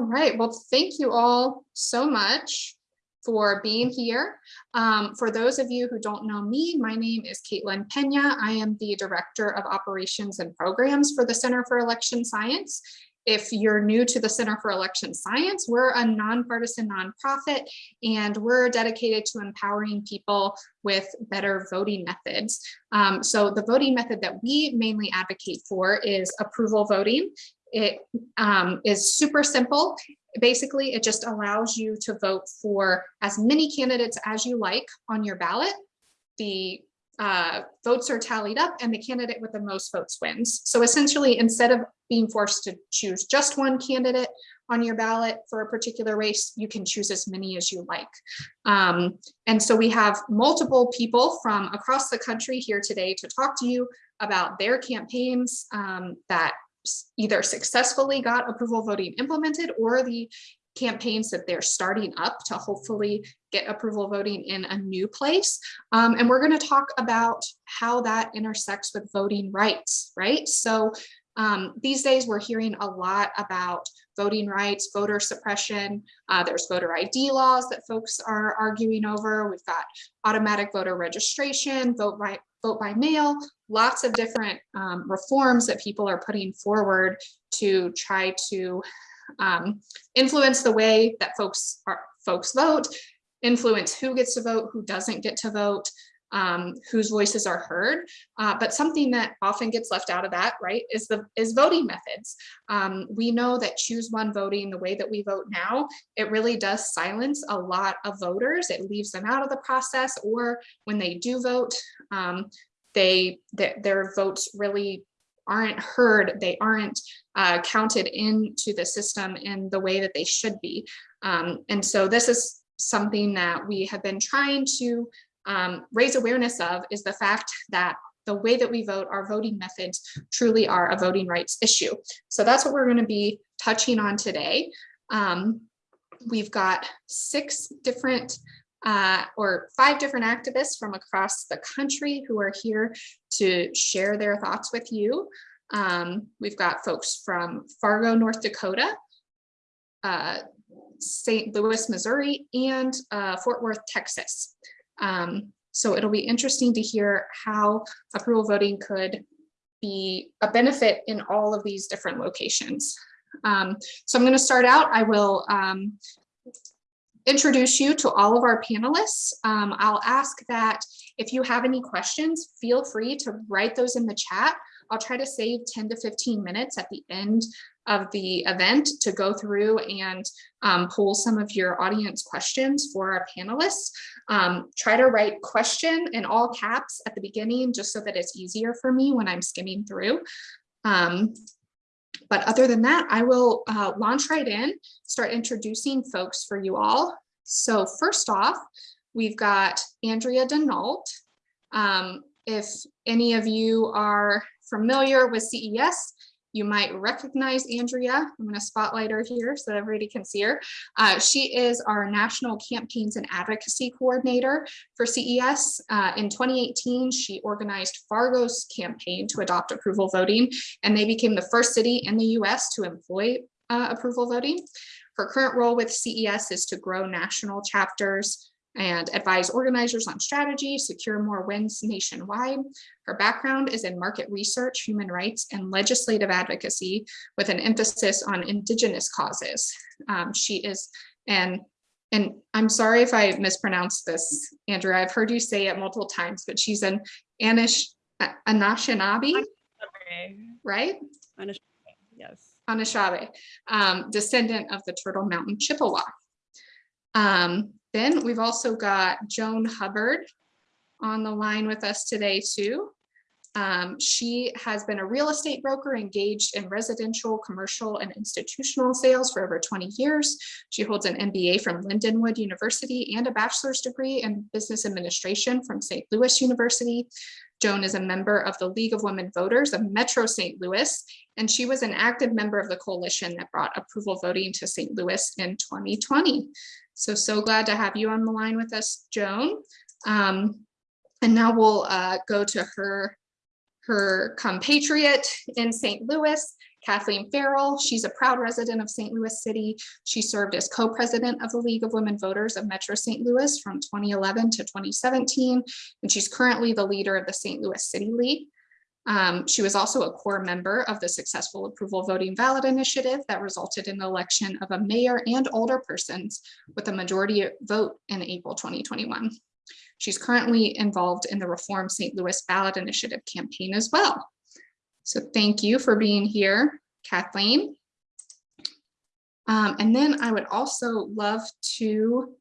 All right, well, thank you all so much for being here. Um, for those of you who don't know me, my name is Caitlin Pena. I am the Director of Operations and Programs for the Center for Election Science. If you're new to the Center for Election Science, we're a nonpartisan nonprofit and we're dedicated to empowering people with better voting methods. Um, so the voting method that we mainly advocate for is approval voting. It um, is super simple. Basically, it just allows you to vote for as many candidates as you like on your ballot. The uh, votes are tallied up and the candidate with the most votes wins. So essentially, instead of being forced to choose just one candidate on your ballot for a particular race, you can choose as many as you like. Um, and so we have multiple people from across the country here today to talk to you about their campaigns um, that either successfully got approval voting implemented or the campaigns that they're starting up to hopefully get approval voting in a new place. Um, and we're going to talk about how that intersects with voting rights, right? So um, these days we're hearing a lot about voting rights, voter suppression. Uh, there's voter ID laws that folks are arguing over. We've got automatic voter registration, vote by, vote by mail, lots of different um, reforms that people are putting forward to try to um, influence the way that folks are folks vote, influence who gets to vote, who doesn't get to vote, um, whose voices are heard. Uh, but something that often gets left out of that, right, is the is voting methods. Um, we know that choose one voting, the way that we vote now, it really does silence a lot of voters. It leaves them out of the process, or when they do vote, um, they th their votes really aren't heard, they aren't uh, counted into the system in the way that they should be. Um, and so this is something that we have been trying to um, raise awareness of is the fact that the way that we vote, our voting methods truly are a voting rights issue. So that's what we're going to be touching on today. Um, we've got six different uh, or five different activists from across the country who are here to share their thoughts with you. Um, we've got folks from Fargo, North Dakota, uh, St. Louis, Missouri, and uh, Fort Worth, Texas. Um, so it'll be interesting to hear how approval voting could be a benefit in all of these different locations. Um, so I'm going to start out. I will um, introduce you to all of our panelists. Um, I'll ask that if you have any questions, feel free to write those in the chat. I'll try to save 10 to 15 minutes at the end of the event to go through and um, pull some of your audience questions for our panelists. Um, try to write question in all caps at the beginning, just so that it's easier for me when I'm skimming through. Um, but other than that, I will uh, launch right in, start introducing folks for you all. So first off, we've got Andrea Denault. Um, if any of you are familiar with CES, you might recognize Andrea. I'm going to spotlight her here so everybody can see her. Uh, she is our National Campaigns and Advocacy Coordinator for CES. Uh, in 2018, she organized Fargo's campaign to adopt approval voting, and they became the first city in the US to employ uh, approval voting. Her current role with CES is to grow national chapters, and advise organizers on strategy, secure more wins nationwide. Her background is in market research, human rights, and legislative advocacy with an emphasis on indigenous causes. Um, she is an, and I'm sorry if I mispronounced this, Andrea, I've heard you say it multiple times, but she's an Anish, Anishinaabe, right? Anishinaabe, yes. Anishinaabe, um, descendant of the Turtle Mountain Chippewa. Um, then we've also got Joan Hubbard on the line with us today too. Um, she has been a real estate broker engaged in residential, commercial, and institutional sales for over 20 years. She holds an MBA from Lindenwood University and a bachelor's degree in business administration from St. Louis University. Joan is a member of the League of Women Voters of Metro St. Louis, and she was an active member of the coalition that brought approval voting to St. Louis in 2020. So, so glad to have you on the line with us, Joan. Um, and now we'll uh, go to her, her compatriot in St. Louis, Kathleen Farrell, she's a proud resident of St. Louis City. She served as co-president of the League of Women Voters of Metro St. Louis from 2011 to 2017, and she's currently the leader of the St. Louis City League. Um, she was also a core member of the successful approval voting ballot initiative that resulted in the election of a mayor and alderpersons with a majority vote in April 2021. She's currently involved in the Reform St. Louis ballot initiative campaign as well. So thank you for being here, Kathleen. Um, and then I would also love to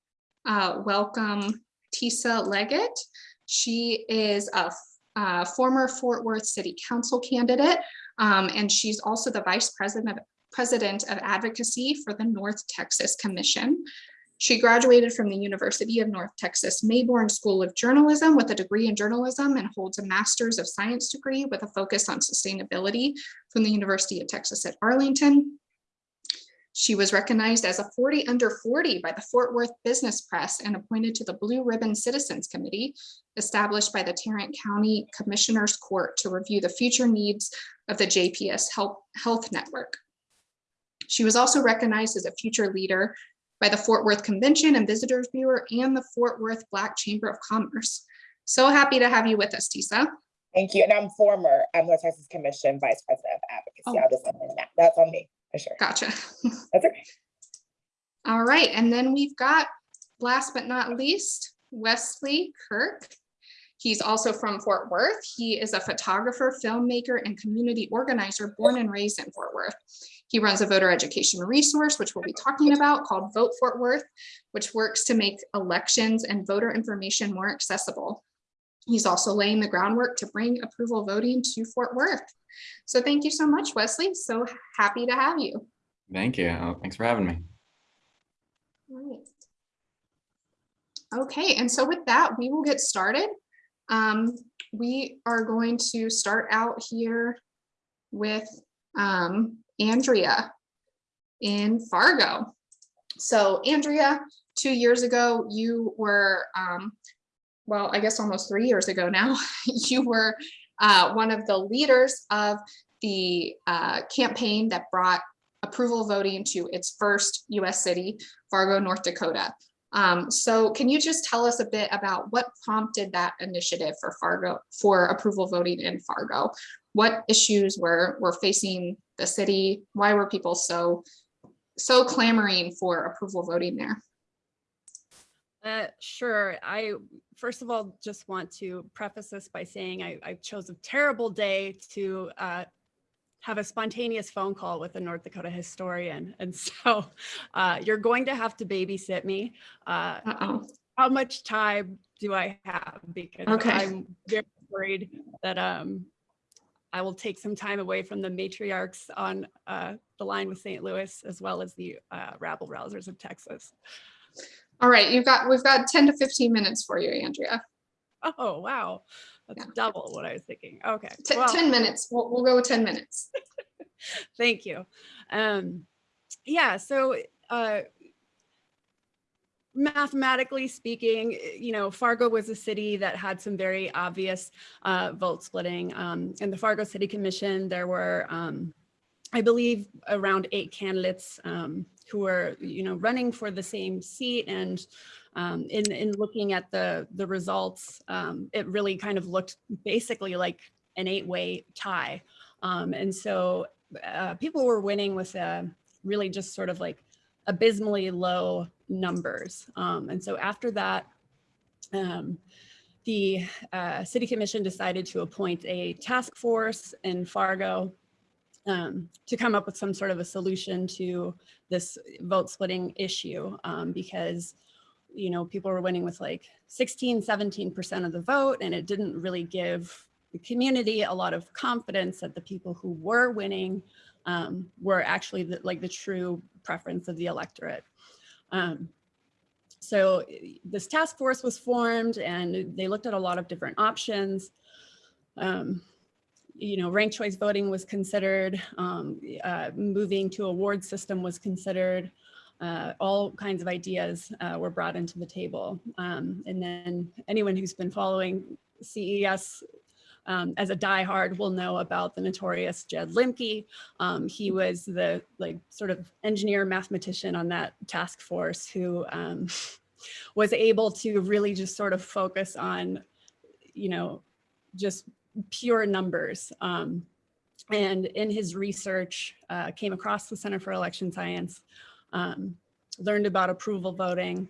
uh, welcome Tisa Leggett. She is a uh, former Fort Worth City Council candidate, um, and she's also the Vice President of, President of Advocacy for the North Texas Commission. She graduated from the University of North Texas Mayborn School of Journalism with a degree in journalism and holds a Master's of Science degree with a focus on sustainability from the University of Texas at Arlington. She was recognized as a 40 under 40 by the Fort Worth Business Press and appointed to the Blue Ribbon Citizens Committee established by the Tarrant County Commissioners Court to review the future needs of the JPS Health, Health Network. She was also recognized as a future leader by the Fort Worth Convention and Visitors Bureau and the Fort Worth Black Chamber of Commerce. So happy to have you with us, Tisa. Thank you. And I'm former um, North Texas Commission Vice President of Advocacy. Oh. I'll just that. That's on me for sure. Gotcha. That's okay. All right, and then we've got, last but not least, Wesley Kirk. He's also from Fort Worth. He is a photographer, filmmaker, and community organizer born and raised in Fort Worth. He runs a voter education resource, which we'll be talking about, called Vote Fort Worth, which works to make elections and voter information more accessible. He's also laying the groundwork to bring approval voting to Fort Worth. So thank you so much, Wesley. So happy to have you. Thank you. Uh, Thanks for having me. Right. Okay, and so with that, we will get started. Um, we are going to start out here with um, Andrea in Fargo. So Andrea, two years ago, you were, um, well, I guess almost three years ago now, you were uh, one of the leaders of the uh, campaign that brought approval voting to its first US city, Fargo, North Dakota. Um, so can you just tell us a bit about what prompted that initiative for Fargo for approval voting in Fargo? What issues were, were facing the city? Why were people so, so clamoring for approval voting there? Uh, sure. I, first of all, just want to preface this by saying I, I chose a terrible day to uh, have a spontaneous phone call with a North Dakota historian. And so uh, you're going to have to babysit me. Uh, Uh-oh. how much time do I have? Because Okay. I'm very worried that um, I will take some time away from the matriarchs on uh, the line with St. Louis, as well as the uh, rabble rousers of Texas. All right, you've got, we've got 10 to 15 minutes for you, Andrea. Oh, wow. That's Yeah. double what I was thinking. Okay. T- well, 10 minutes, we'll, we'll go with 10 minutes. Thank you. Um, yeah, so uh, mathematically speaking, you know, Fargo was a city that had some very obvious uh, vote splitting. Um, in the Fargo City Commission, there were, um, I believe, around eight candidates um, who were, you know, running for the same seat. And um, in, in looking at the, the results, um, it really kind of looked basically like an eight-way tie. Um, and so uh, people were winning with uh, really just sort of like abysmally low numbers. Um, and so after that, um, the uh, city commission decided to appoint a task force in Fargo um, to come up with some sort of a solution to this vote splitting issue um, because you know people were winning with like 16 17 percent of the vote and it didn't really give the community a lot of confidence that the people who were winning um, were actually the, like the true preference of the electorate. Um, so this task force was formed and they looked at a lot of different options. Um, you know, ranked choice voting was considered, um, uh, moving to a ward system was considered, uh, all kinds of ideas uh, were brought into the table. Um, and then anyone who's been following CES um, as a diehard will know about the notorious Jed Limke. Um, he was the like sort of engineer mathematician on that task force who um, was able to really just sort of focus on, you know, just pure numbers. Um, and in his research, uh, came across the Center for Election Science, um, learned about approval voting,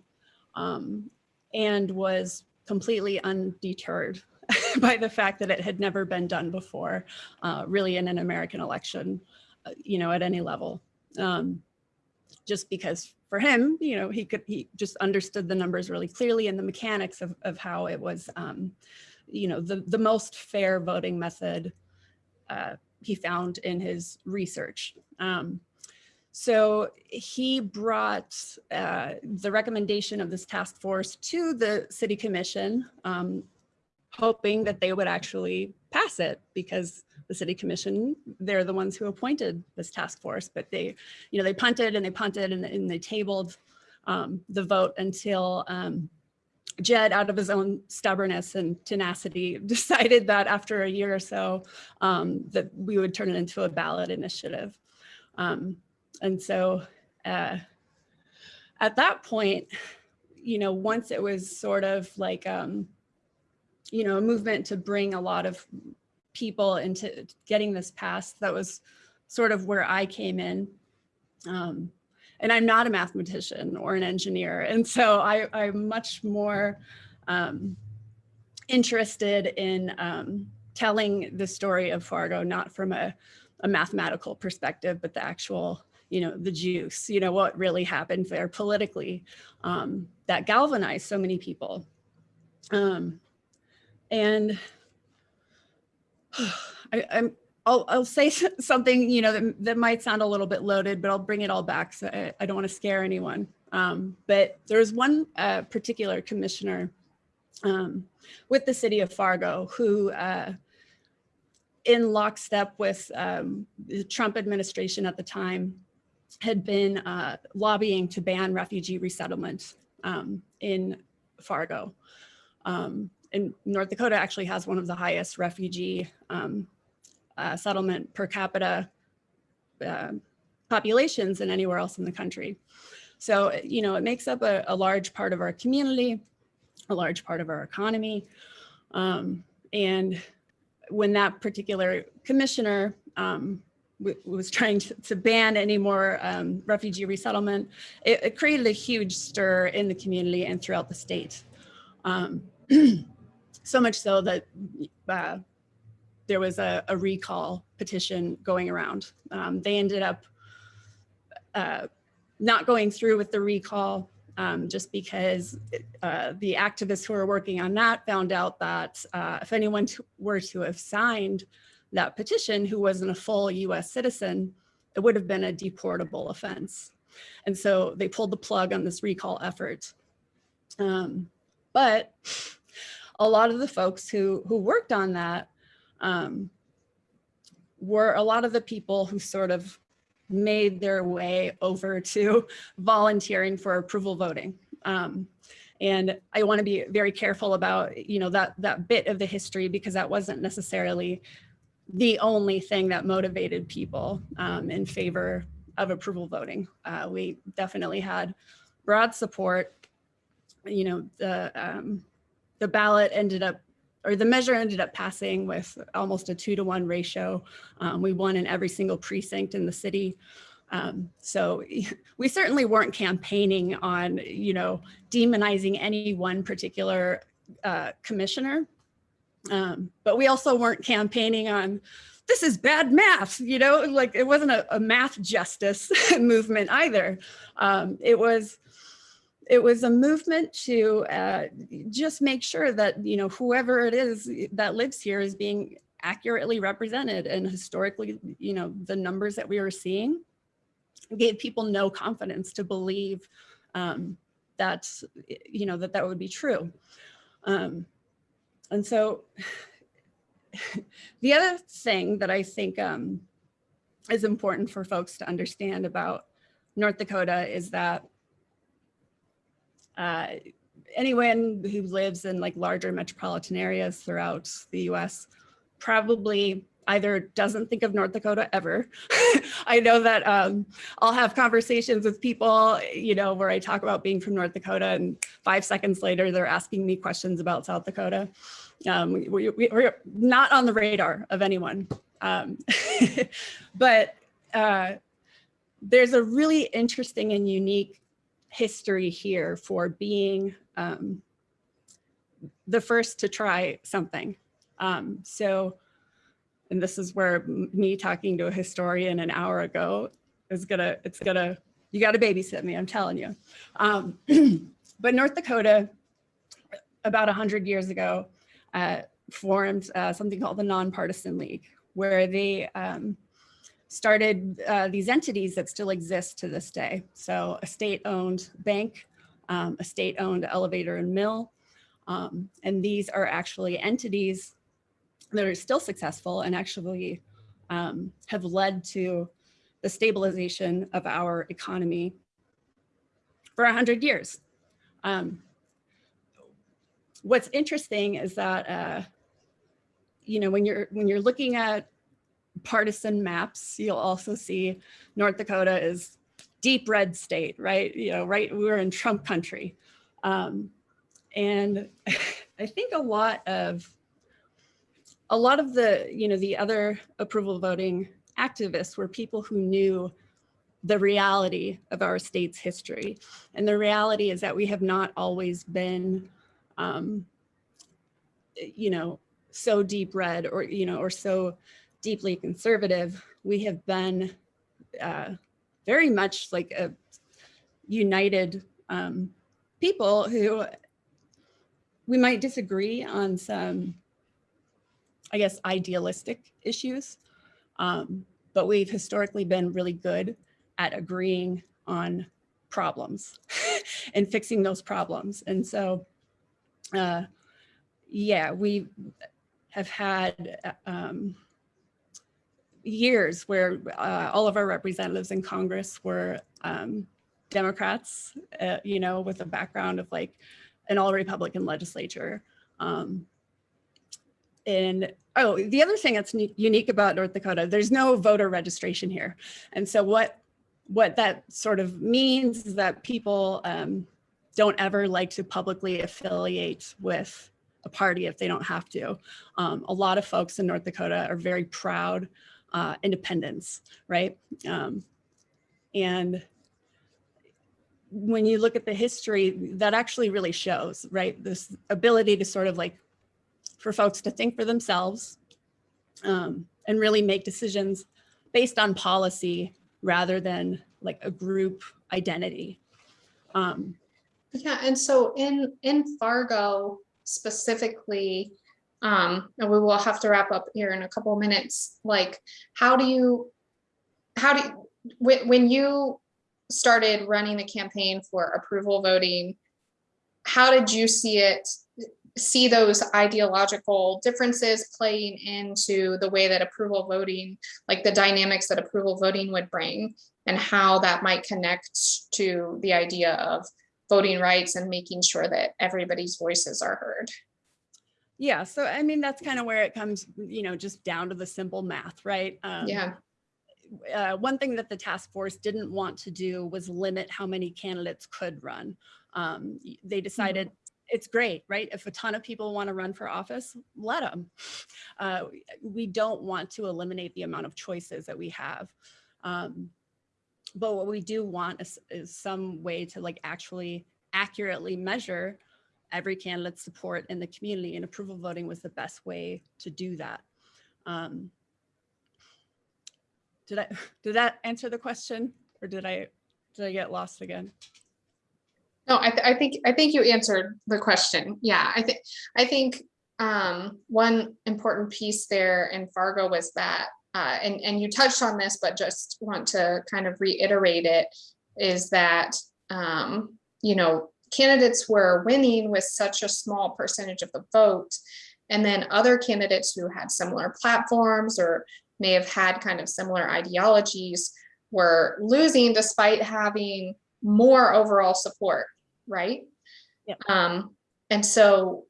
um, and was completely undeterred by the fact that it had never been done before, uh, really in an American election, uh, you know, at any level. Um, just because for him, you know, he could, he just understood the numbers really clearly and the mechanics of, of how it was, um, you know, the, the most fair voting method uh, he found in his research. Um, so he brought uh, the recommendation of this task force to the city commission, um, hoping that they would actually pass it because the city commission, they're the ones who appointed this task force, but they, you know, they punted and they punted and, and they tabled um, the vote until um, Jed, out of his own stubbornness and tenacity, decided that after a year or so, um, that we would turn it into a ballot initiative. Um, and so uh, at that point, you know, once it was sort of like, um, you know, a movement to bring a lot of people into getting this passed, that was sort of where I came in. Um, and I'm not a mathematician or an engineer. And so I, I'm much more um, interested in um, telling the story of Fargo, not from a, a mathematical perspective, but the actual, you know, the juice, you know, what really happened there politically um, that galvanized so many people. Um, and I, I'm I'll, I'll say something, you know, that, that might sound a little bit loaded, but I'll bring it all back. So I, I don't want to scare anyone. Um, but was one uh, particular commissioner um, with the city of Fargo who uh, in lockstep with um, the Trump administration at the time had been uh, lobbying to ban refugee resettlement um, in Fargo. Um, and North Dakota actually has one of the highest refugee um, uh, settlement per capita uh, populations than anywhere else in the country. So, you know, it makes up a, a large part of our community, a large part of our economy. Um, and when that particular commissioner um, was trying to, to, ban any more um, refugee resettlement, it, it, created a huge stir in the community and throughout the state. Um, so much so that uh, there was a, a recall petition going around. Um, they ended up uh, not going through with the recall um, just because uh, the activists who were working on that found out that uh, if anyone were to have signed that petition who wasn't a full US citizen, it would have been a deportable offense. And so they pulled the plug on this recall effort. Um, but a lot of the folks who, who worked on that um, were a lot of the people who sort of made their way over to volunteering for approval voting. Um, and I want to be very careful about, you know, that that bit of the history because that wasn't necessarily the only thing that motivated people um, in favor of approval voting. Uh, we definitely had broad support. You know, the um, the ballot ended up or the measure ended up passing with almost a two to one ratio. Um, we won in every single precinct in the city. Um, so we certainly weren't campaigning on, you know, demonizing any one particular uh, commissioner. Um, but we also weren't campaigning on this is bad math, you know, like it wasn't a, a math justice movement either. Um, it was, it was a movement to uh, just make sure that, you know, whoever it is that lives here is being accurately represented and historically, you know, the numbers that we were seeing gave people no confidence to believe um, that, you know, that that would be true. Um, and so the other thing that I think um, is important for folks to understand about North Dakota is that uh, anyone who lives in like larger metropolitan areas throughout the US probably either doesn't think of North Dakota ever. I know that um, I'll have conversations with people, you know, where I talk about being from North Dakota and five seconds later, they're asking me questions about South Dakota. Um, we, we're not on the radar of anyone. Um, but uh, there's a really interesting and unique history here for being um, the first to try something. Um, so, and this is where me talking to a historian an hour ago is gonna, it's gonna, you gotta babysit me, I'm telling you. Um, but North Dakota, about 100 years ago, uh, formed uh, something called the Nonpartisan League, where they um, started uh, these entities that still exist to this day. So a state-owned bank, um, a state-owned elevator and mill, um, and these are actually entities that are still successful and actually um, have led to the stabilization of our economy for 100 years. Um, what's interesting is that, uh, you know, when you're when you're looking at partisan maps, you'll also see North Dakota is deep red state, right? You know, right, we're in Trump country. Um, and I think a lot of a lot of the, you know, the other approval voting activists were people who knew the reality of our state's history. And the reality is that we have not always been, um, you know, so deep red or, you know, or so deeply conservative. We have been uh, very much like a united um, people who we might disagree on some, I guess, idealistic issues, um, but we've historically been really good at agreeing on problems and fixing those problems. And so, uh, yeah, we have had um, years where uh, all of our representatives in Congress were um, Democrats, uh, you know, with a background of like an all Republican legislature. Um, and oh, the other thing that's unique about North Dakota, there's no voter registration here. And so what what that sort of means is that people um, don't ever like to publicly affiliate with a party if they don't have to. Um, a lot of folks in North Dakota are very proud uh, independents, right? Um, and when you look at the history, that actually really shows, right? This ability to sort of like, for folks to think for themselves um, and really make decisions based on policy rather than like a group identity. Um, Yeah, and so in, in Fargo specifically, um, and we will have to wrap up here in a couple of minutes, like, how do you, how do, you when, when you started running the campaign for approval voting, how did you see it, see those ideological differences playing into the way that approval voting, like the dynamics that approval voting would bring, and how that might connect to the idea of voting rights and making sure that everybody's voices are heard? Yeah, so I mean, that's kind of where it comes, you know, just down to the simple math, right? Um, Yeah, uh, one thing that the task force didn't want to do was limit how many candidates could run. Um, they decided it's great, right? If a ton of people want to run for office, let them. Uh, we don't want to eliminate the amount of choices that we have. Um, but what we do want is, is some way to like actually accurately measure every candidate's support in the community and approval voting was the best way to do that. Um, did I, did that answer the question or did I, did I get lost again? no, I, th- I think, I think you answered the question. Yeah, I think, I think um, one important piece there in Fargo was that, uh, and, and you touched on this, but just want to kind of reiterate it, is that, um, you know, candidates were winning with such a small percentage of the vote. And then other candidates who had similar platforms or may have had kind of similar ideologies were losing despite having more overall support, right? Yep. Um, and so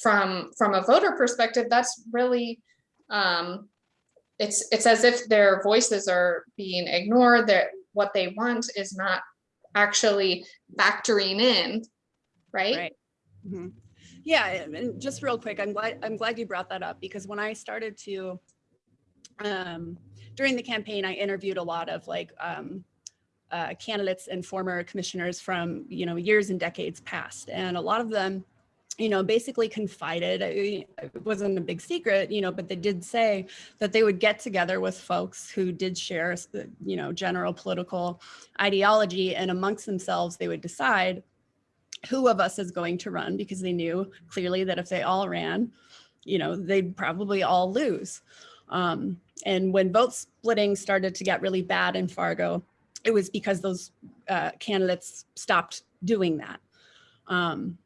from, from a voter perspective, that's really, um, it's, it's as if their voices are being ignored, that what they want is not actually factoring in, right? Right. Mhm. Yeah, and and just real quick, I'm glad, I'm glad you brought that up because when I started to, um, during the campaign, I interviewed a lot of like, um, uh, candidates and former commissioners from, you know, years and decades past. And a lot of them, you know, basically confided, it wasn't a big secret, you know, but they did say that they would get together with folks who did share, you know, general political ideology and amongst themselves, they would decide who of us is going to run because they knew clearly that if they all ran, you know, they'd probably all lose. Um, and when vote splitting started to get really bad in Fargo, it was because those uh, candidates stopped doing that. Um,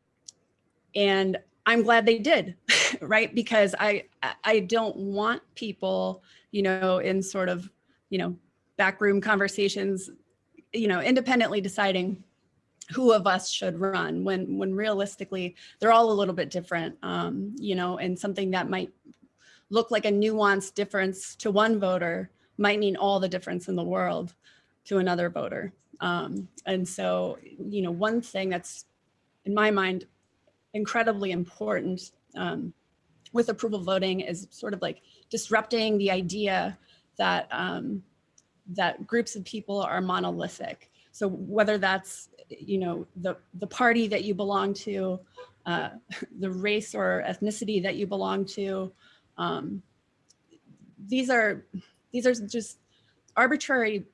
and I'm glad they did, right? Because I I- don't want people, you know, in sort of, you know, backroom conversations, you know, independently deciding who of us should run when when realistically they're all a little bit different um you know and something that might look like a nuanced difference to one voter might mean all the difference in the world to another voter um and so you know one thing that's in my mind incredibly important um with approval voting is sort of like disrupting the idea that um that groups of people are monolithic. So whether that's, you know, the, the party that you belong to, uh, the race or ethnicity that you belong to, um, these are, these are just arbitrary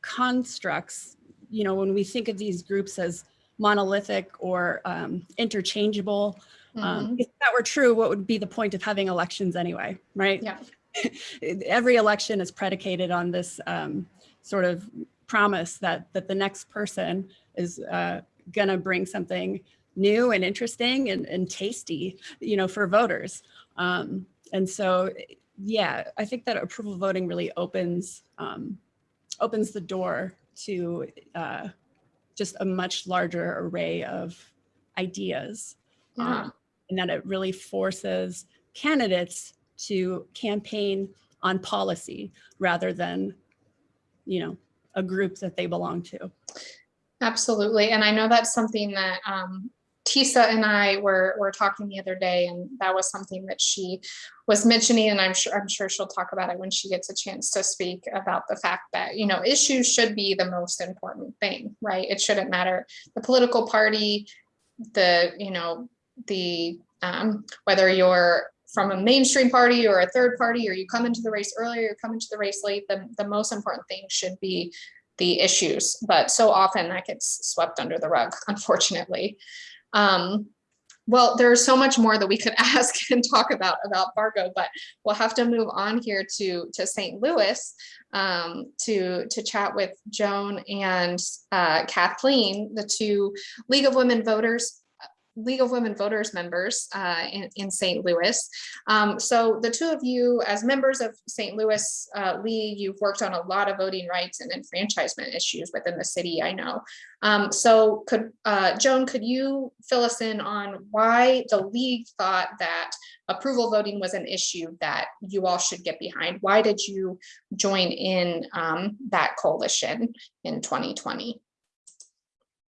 constructs, you know, when we think of these groups as monolithic or um, interchangeable. Um, Mhm. if that were true, what would be the point of having elections anyway, right? Yeah. Every election is predicated on this um, sort of promise that that the next person is uh, gonna bring something new and interesting and, and tasty, you know, for voters. Um, and so, yeah, I think that approval voting really opens um, opens the door to uh, just a much larger array of ideas, Yeah. um, and that it really forces candidates to campaign on policy rather than, you know, a group that they belong to. Absolutely. And I know that's something that um, Tisa and I were, were talking the other day, and that was something that she was mentioning, and I'm sure, I'm sure she'll talk about it when she gets a chance to speak about the fact that, you know, issues should be the most important thing, right? It shouldn't matter the political party, the, you know, the, um, whether you're from a mainstream party or a third party, or you come into the race earlier, you come into the race late, the, the most important thing should be the issues, but so often that gets swept under the rug, unfortunately. Um, well, there's so much more that we could ask and talk about about Fargo, but we'll have to move on here to to St. Louis um, to to chat with Joan and uh, Kathleen, the two League of Women Voters. League of Women Voters members uh, in, in St. Louis. Um, so the two of you, as members of St. Louis uh, League, you've worked on a lot of voting rights and enfranchisement issues within the city, I know. Um, so could, uh, Joan, could you fill us in on why the league thought that approval voting was an issue that you all should get behind? Why did you join in um, that coalition in 2020?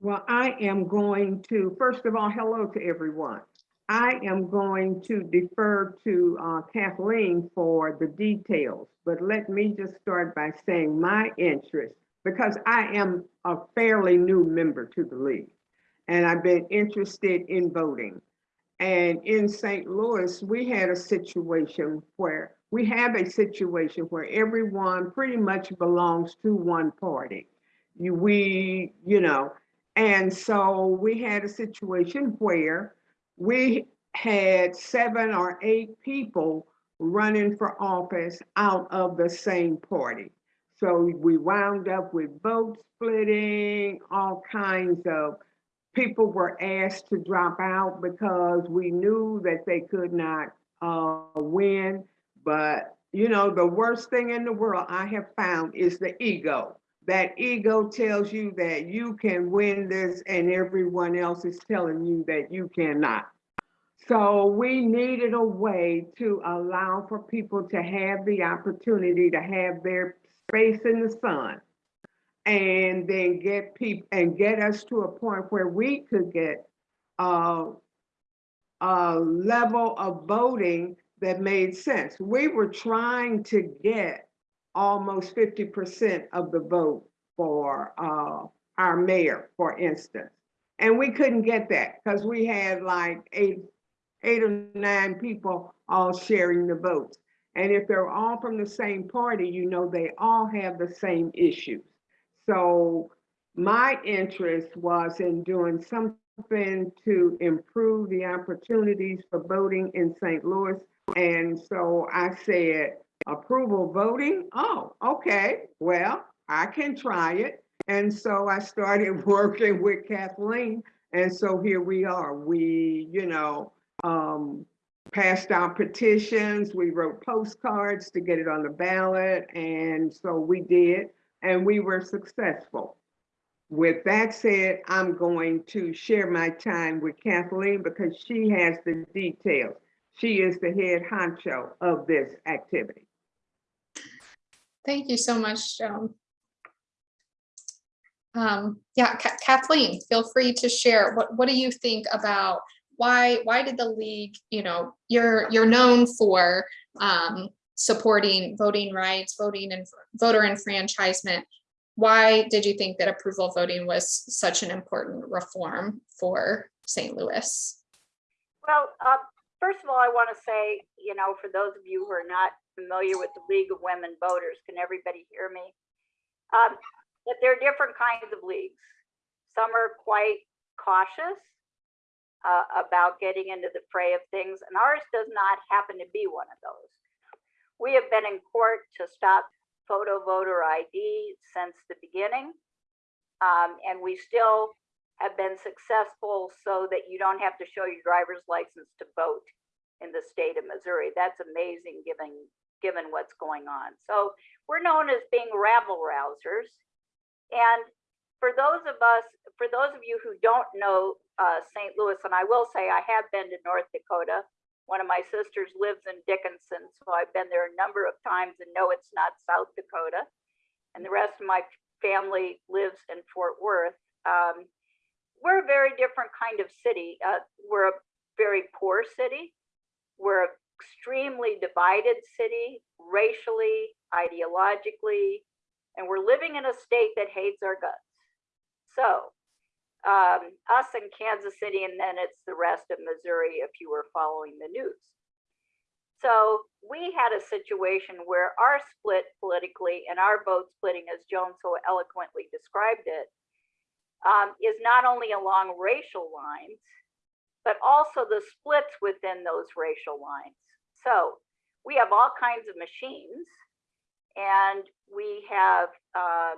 Well, I am going to, first of all, hello to everyone. I am going to defer to uh, Kathleen for the details, but let me just start by saying my interest, because I am a fairly new member to the league, and I've been interested in voting. And in St. Louis, we had a situation where, we have a situation where everyone pretty much belongs to one party. You, we, you know, and so we had a situation where we had seven or eight people running for office out of the same party. So we wound up with vote splitting, all kinds of people were asked to drop out because we knew that they could not uh, win. But, you know, the worst thing in the world I have found is the ego that ego tells you that you can win this and everyone else is telling you that you cannot. So we needed a way to allow for people to have the opportunity to have their space in the sun. And then get people, and get us to a point where we could get uh, a level of voting that made sense. We were trying to get almost fifty percent of the vote for uh, our mayor, for instance. And we couldn't get that because we had like eight, eight or nine people all sharing the votes. And if they're all from the same party, you know, they all have the same issues. So my interest was in doing something to improve the opportunities for voting in St. Louis. And so I said, approval voting? Oh, okay, well, I can try it. And so I started working with Kathleen. And so here we are. We, you know, um, passed out petitions, we wrote postcards to get it on the ballot, and so we did, and we were successful. With that said, I'm going to share my time with Kathleen because she has the details. She is the head honcho of this activity. Thank you so much, Joan. Um, yeah, Ka- Kathleen, feel free to share. What, what do you think about why, why did the league, you know, you're, you're known for um, supporting voting rights, voting and voter enfranchisement. Why did you think that approval voting was such an important reform for St. Louis? Well, uh, first of all, I want to say, you know, for those of you who are not familiar with the League of Women Voters, can everybody hear me? Um, that there are different kinds of leagues. Some are quite cautious uh, about getting into the fray of things, and ours does not happen to be one of those. We have been in court to stop photo voter ID since the beginning. Um, and we still have been successful so that you don't have to show your driver's license to vote in the state of Missouri. That's amazing given given what's going on. So we're known as being rabble rousers. And for those of us, for those of you who don't know uh, St. Louis, and I will say I have been to North Dakota. One of my sisters lives in Dickinson, so I've been there a number of times and know it's not South Dakota. And the rest of my family lives in Fort Worth. Um, we're a very different kind of city. Uh, we're a very poor city. We're an extremely divided city, racially, ideologically, and we're living in a state that hates our guts. So, um, us in Kansas City, and then it's the rest of Missouri if you were following the news. So, we had a situation where our split politically and our vote splitting, as Joan so eloquently described it, um, is not only along racial lines, but also the splits within those racial lines. So we have all kinds of machines and we have, um,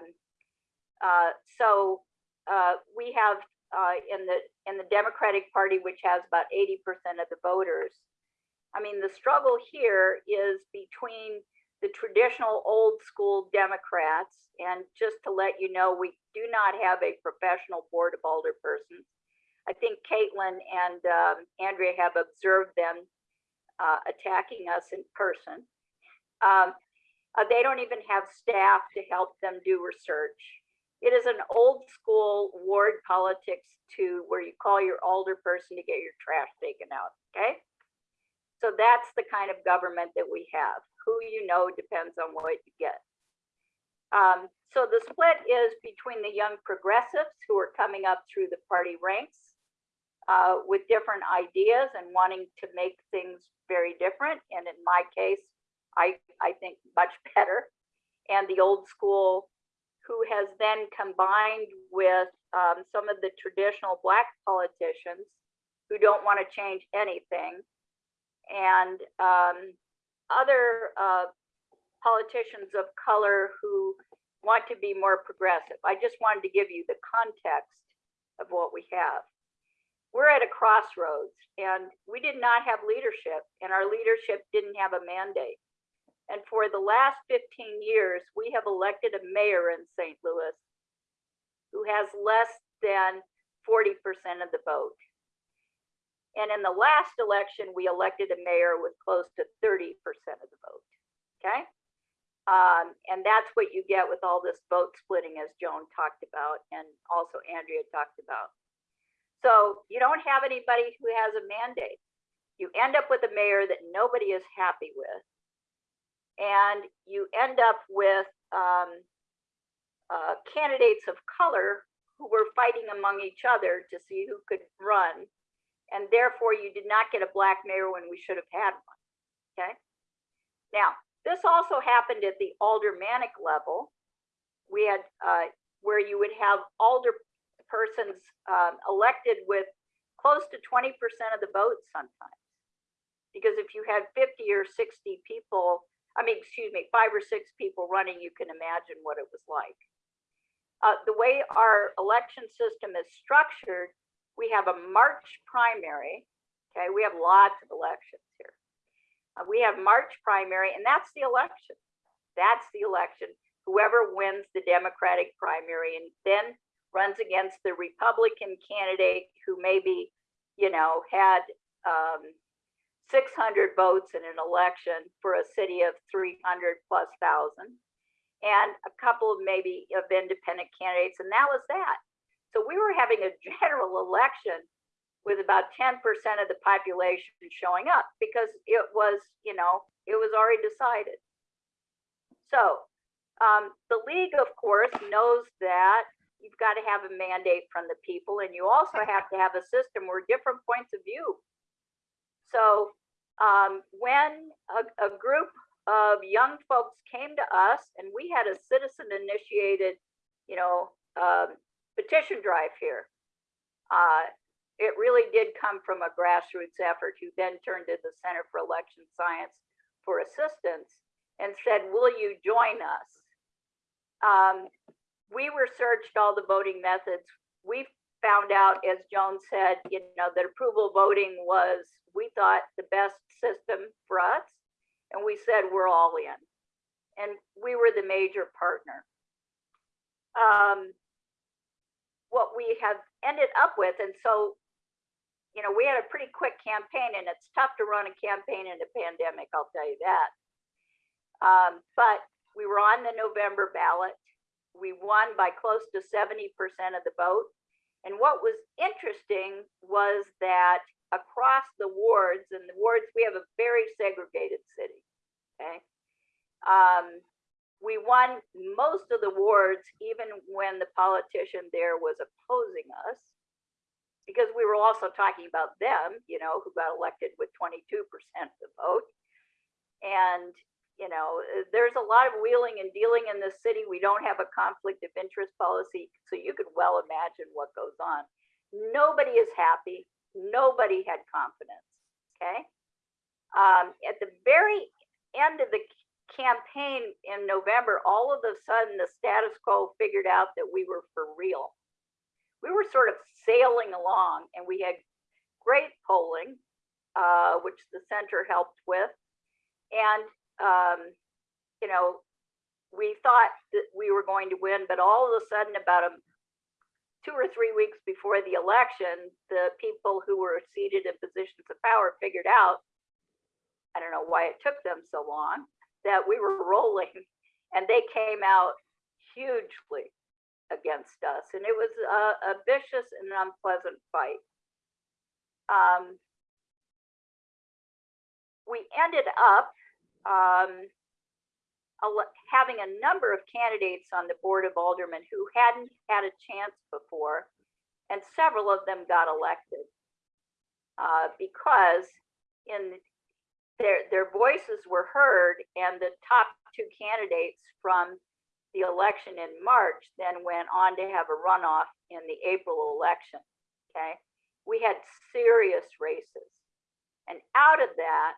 uh, so uh, we have uh, in the in the Democratic Party, which has about 80% of the voters. I mean, the struggle here is between the traditional old school Democrats, and just to let you know, we do not have a professional board of alderpersons. I think Caitlin and um, Andrea have observed them uh, attacking us in person. Um, uh, they don't even have staff to help them do research. It is an old school ward politics to where you call your alder person to get your trash taken out. Okay. So that's the kind of government that we have. Who you know depends on what you get. Um, so the split is between the young progressives who are coming up through the party ranks uh, with different ideas and wanting to make things very different. And in my case, I, I think much better. And the old school who has then combined with um, some of the traditional black politicians who don't want to change anything and um, other uh, politicians of color who want to be more progressive. I just wanted to give you the context of what we have. We're at a crossroads and we did not have leadership and our leadership didn't have a mandate. And for the last 15 years, we have elected a mayor in St. Louis who has less than 40% of the vote. And in the last election, we elected a mayor with close to thirty percent of the vote. Okay? Um, and that's what you get with all this vote splitting, as Joan talked about, and also Andrea talked about. So you don't have anybody who has a mandate. You end up with a mayor that nobody is happy with. And you end up with um, uh, candidates of color who were fighting among each other to see who could run. And therefore, you did not get a black mayor when we should have had one. Okay. Now, this also happened at the aldermanic level. We had uh, where you would have alder persons um, elected with close to 20% of the vote sometimes. Because if you had 50 or 60 people, I mean, excuse me, five or six people running, you can imagine what it was like. Uh, the way our election system is structured, we have a March primary. Okay, we have lots of elections here. Uh, we have March primary, and that's the election. That's the election. Whoever wins the Democratic primary and then runs against the Republican candidate who maybe, you know, had um, 600 votes in an election for a city of 300 plus thousand, and a couple of maybe of independent candidates, and that was that. So we were having a general election with about 10% of the population showing up because it was, you know, it was already decided. So um, the league, of course, knows that you've got to have a mandate from the people, and you also have to have a system where different points of view. So um, when a, a group of young folks came to us, and we had a citizen-initiated, you know, um, petition drive here. Uh, it really did come from a grassroots effort who then turned to the Center for Election Science for assistance and said, will you join us? Um, we researched all the voting methods. We found out, as Joan said, you know, that approval voting was, we thought, the best system for us. And we said, we're all in. And we were the major partner. Um, what we have ended up with, and so you know, we had a pretty quick campaign and it's tough to run a campaign in a pandemic, I'll tell you that. Um, but we were on the November ballot. We won by close to 70% of the vote. And what was interesting was that across the wards, and the wards, we have a very segregated city, okay? Um, we won most of the wards, even when the politician there was opposing us because we were also talking about them, you know, who got elected with 22% of the vote. And, you know, uh, there's a lot of wheeling and dealing in this city. We don't have a conflict of interest policy. So you could well imagine what goes on. Nobody is happy. Nobody had confidence. Okay. Um, at the very end of the campaign in November, all of a sudden the status quo figured out that we were for real we were sort of sailing along and we had great polling, uh, which the center helped with. And, um, you know, we thought that we were going to win, but all of a sudden, about a, two or three weeks before the election, the people who were seated in positions of power figured out, I don't know why it took them so long, that we were rolling and they came out hugely against us, and it was a, a vicious and unpleasant fight. Um, we ended up um, having a number of candidates on the board of aldermen who hadn't had a chance before, and several of them got elected uh, because in their their voices were heard, and the top two candidates from the election in March then went on to have a runoff in the April election. Okay. We had serious races. And out of that,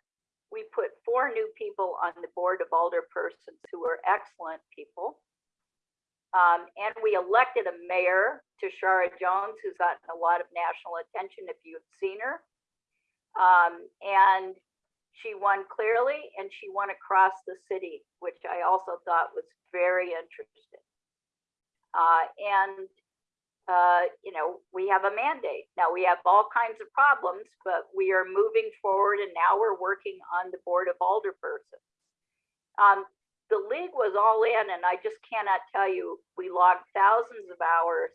we put four new people on the board of alderpersons who were excellent people. Um, and we elected a mayor, Tishaura Jones, who's gotten a lot of national attention if you've seen her. Um, and she won clearly and she won across the city, which I also thought was very interesting. Uh, and uh, you know, we have a mandate. Now, we have all kinds of problems, but we are moving forward and now we're working on the Board of Alderpersons. Um, the league was all in and I just cannot tell you, we logged thousands of hours,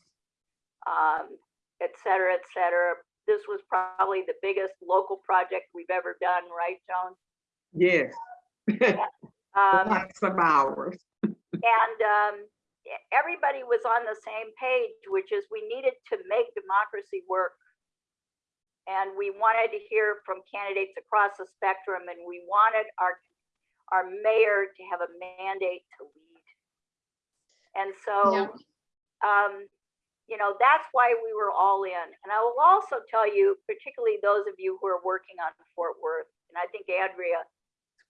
um, et cetera, et cetera. This was probably the biggest local project we've ever done, right, Joan? Yes. Um, Lots of hours. and um, everybody was on the same page, which is we needed to make democracy work. And we wanted to hear from candidates across the spectrum, and we wanted our our mayor to have a mandate to lead. And so, Yeah. um, you know, that's why we were all in. And I will also tell you, particularly those of you who are working on Fort Worth, and I think Andrea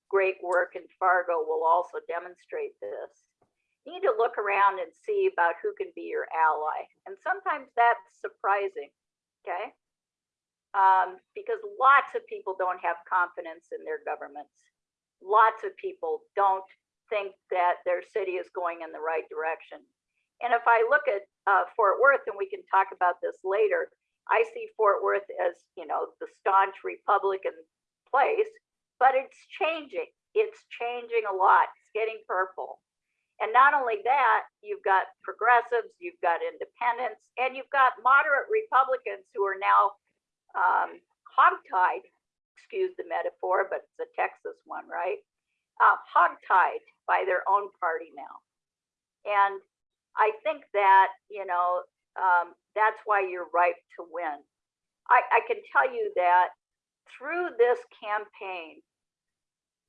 great work in Fargo will also demonstrate this. You need to look around and see about who can be your ally. And sometimes that's surprising, okay? Um, because lots of people don't have confidence in their governments. Lots of people don't think that their city is going in the right direction. And if I look at uh, Fort Worth, and we can talk about this later, I see Fort Worth as, you know, the staunch Republican place, but it's changing. It's changing a lot. It's getting purple. And not only that, you've got progressives, you've got independents, and you've got moderate Republicans who are now um, hogtied, excuse the metaphor, but it's a Texas one, right? Uh, hogtied by their own party now. And I think that, you know, um, that's why you're ripe to win. I, I can tell you that through this campaign,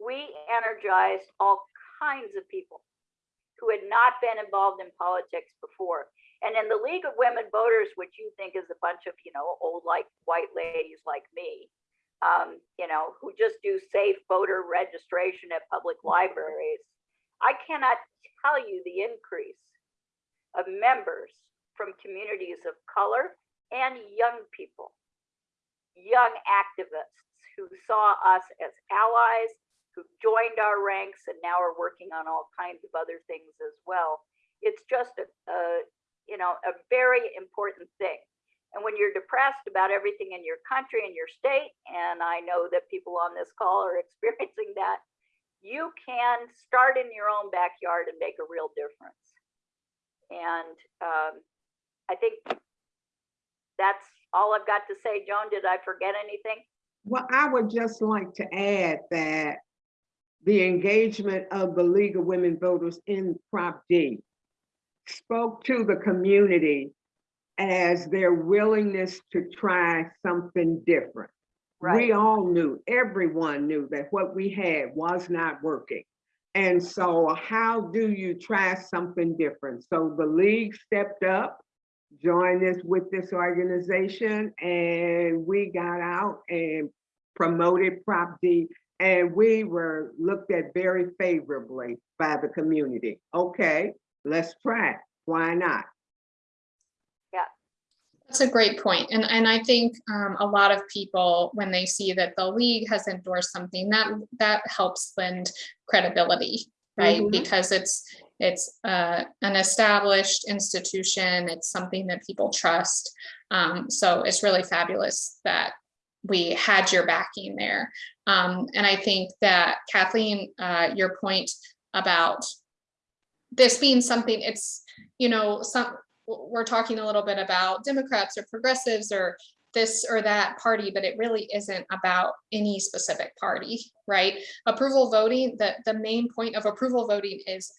we energized all kinds of people who had not been involved in politics before. And in the League of Women Voters, which you think is a bunch of, you know, old like white ladies like me, um, you know, who just do safe voter registration at public libraries, I cannot tell you the increase of members from communities of color and young people, young activists who saw us as allies, who joined our ranks and now are working on all kinds of other things as well. It's just a, a you know, a very important thing. And when you're depressed about everything in your country and your state, and I know that people on this call are experiencing that, you can start in your own backyard and make a real difference. And um, I think that's all I've got to say. Joan, did I forget anything? Well, I would just like to add that the engagement of the League of Women Voters in Prop D spoke to the community as their willingness to try something different. We all knew, everyone knew that what we had was not working. And so how do you try something different? So the league stepped up, joined us with this organization, and we got out and promoted Prop D, and we were looked at very favorably by the community. Okay, let's try it. Why not? Yeah, That's a great point. And, and I think um, a lot of people, when they see that the league has endorsed something, that, that helps lend credibility, right? Mhm. Because it's, it's uh, an established institution, it's something that people trust. Um, So it's really fabulous that we had your backing there. Um, And I think that Kathleen, uh, your point about this being something, it's, you know, some, we're talking a little bit about Democrats or progressives or this or that party, but it really isn't about any specific party, right? Approval voting, the, the main point of approval voting is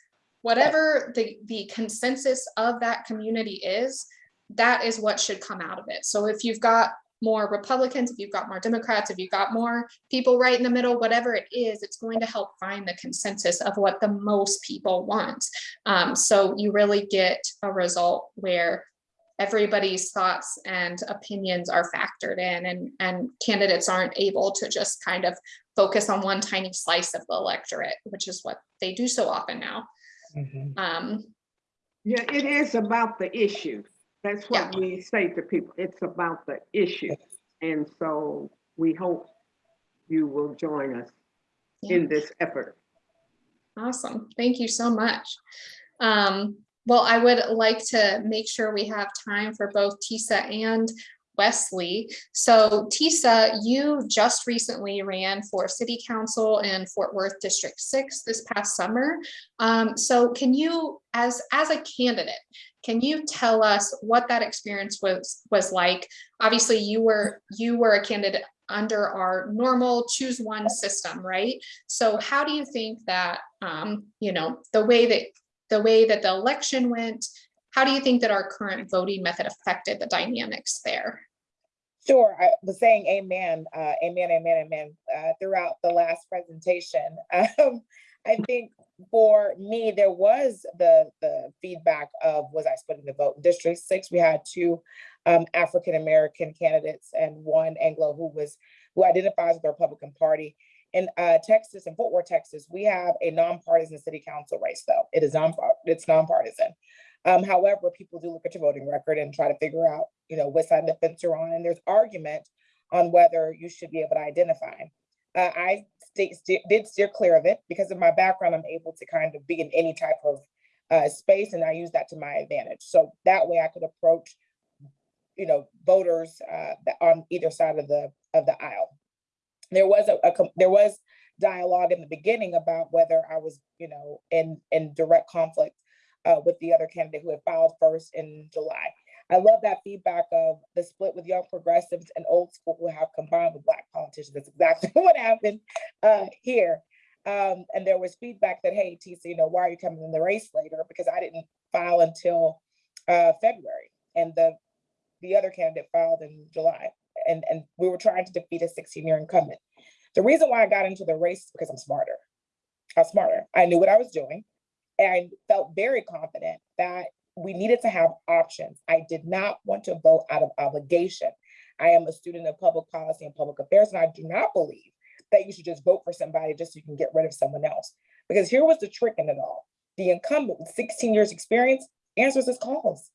whatever the, the consensus of that community is, that is what should come out of it. So if you've got more Republicans, if you've got more Democrats, if you've got more people right in the middle, whatever it is, it's going to help find the consensus of what the most people want. Um, so you really get a result where everybody's thoughts and opinions are factored in and, and candidates aren't able to just kind of focus on one tiny slice of the electorate, which is what they do so often now. Um, Yeah, it is about the issue. That's what we say to people. It's about the issue. And so we hope you will join us Yeah. in this effort. Awesome. Thank you so much. Um, Well, I would like to make sure we have time for both Tiesa and Wesley. So Tiesa, you just recently ran for city council in Fort Worth District Six this past summer. Um, so can you, as, as a candidate, can you tell us what that experience was, was like? Obviously, you were, you were a candidate under our normal choose one system, right? So how do you think that, um, you know, the way that, the way that the election went, how do you think that our current voting method affected the dynamics there? Sure, I was saying amen, uh, amen, amen, amen, uh, throughout the last presentation. Um, I think for me, there was the, the feedback of, was I splitting the vote? In District Six, we had two, um, African-American candidates and one Anglo who was, who identifies with the Republican Party. In, uh, Texas, in Fort Worth, Texas, we have a nonpartisan city council race, though. It is non, it's nonpartisan. Um, however, people do look at your voting record and try to figure out, you know, what side of the fence you're on, and there's argument on whether you should be able to identify. Uh, I sta- did steer clear of it because of my background. I'm able to kind of be in any type of uh, space, and I use that to my advantage. So that way, I could approach, you know, voters uh, on either side of the of the aisle. There was a, a there was dialogue in the beginning about whether I was, you know, in in direct conflict uh, with the other candidate who had filed first in July. I love that feedback of the split with young progressives and old school who have combined with black politicians. That's exactly what happened uh, here. Um, and there was feedback that, hey, Tiesa, you know, why are you coming in the race later? Because I didn't file until uh, February, and the the other candidate filed in July, and and we were trying to defeat a 16-year incumbent. The reason why I got into the race is because I'm smarter. I'm smarter. I knew what I was doing and I felt very confident that we needed to have options. I did not want to vote out of obligation. I am a student of public policy and public affairs, and I do not believe that you should just vote for somebody just so you can get rid of someone else. Because here was the trick in it all. The incumbent with 16 years experience answers his calls.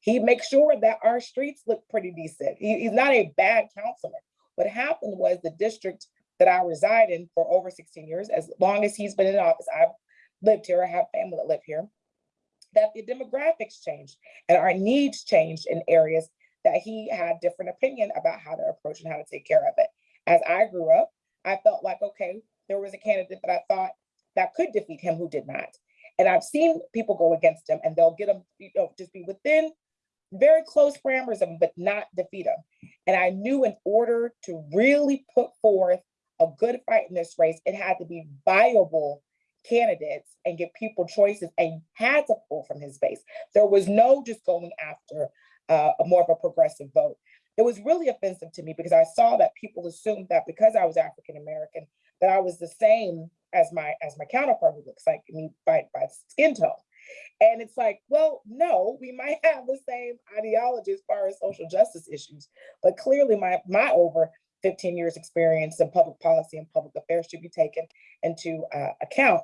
He makes sure that our streets look pretty decent. He- he's not a bad councilman. What happened was the district that I reside in for over 16 years, as long as he's been in office, I've lived here, I have family that live here, that the demographics changed and our needs changed in areas that he had different opinion about how to approach and how to take care of it. As I grew up, I felt like, okay, there was a candidate that I thought that could defeat him who did not. And I've seen people go against him and they'll get him, you know, just be within very close parameters of him, but not defeat him. And I knew in order to really put forth a good fight in this race, it had to be viable candidates and give people choices and had to pull from his base. There was no just going after uh, a more of a progressive vote. It was really offensive to me because I saw that people assumed that because I was African American, that I was the same as my as my counterpart who looks like me by, by skin tone. And it's like, well, no, we might have the same ideology as far as social justice issues, but clearly my my over 15 years experience in public policy and public affairs should be taken into uh, account.